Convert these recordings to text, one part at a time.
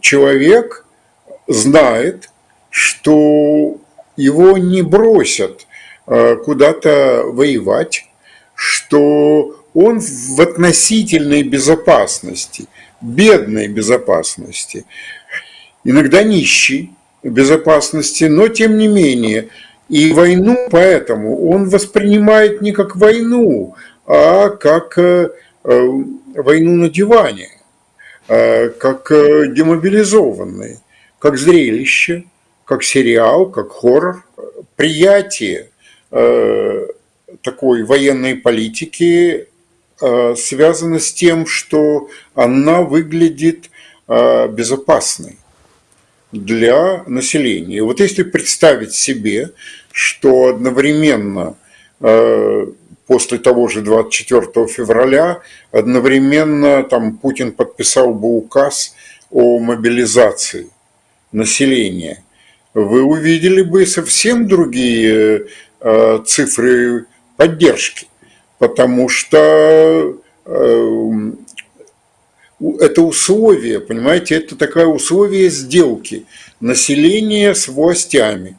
человек знает, что его не бросят куда-то воевать, что он в относительной безопасности, бедной безопасности, иногда нищий безопасности, но тем не менее. И войну поэтому он воспринимает не как войну, а как э, э, войну на диване, э, как демобилизованный, как зрелище, как сериал, как хоррор. Приятие такой военной политики связано с тем, что она выглядит безопасной для населения. Вот если представить себе, что одновременно после того же 24 февраля одновременно там Путин подписал бы указ о мобилизации населения, вы увидели бы совсем другие э, цифры поддержки, потому что э, это условие, понимаете, это такое условие сделки населения с властями.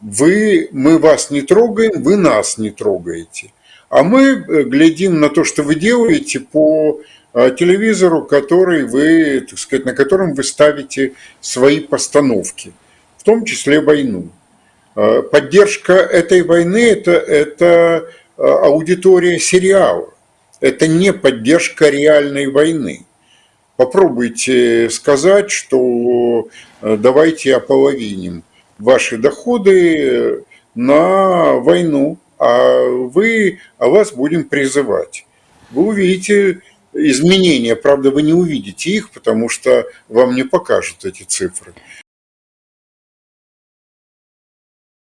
Вы, мы вас не трогаем, вы нас не трогаете. А мы э, глядим на то, что вы делаете по э, телевизору, который вы, так сказать, на котором вы ставите свои постановки, в том числе войну. Э, поддержка этой войны это, – это аудитория сериала, это не поддержка реальной войны. Попробуйте сказать, что давайте ополовиним ваши доходы на войну, вы, а вас будем призывать. Вы увидите изменения, правда, вы не увидите их, потому что вам не покажут эти цифры.